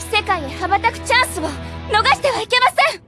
世界へ羽ばたくチャンスを逃してはいけません。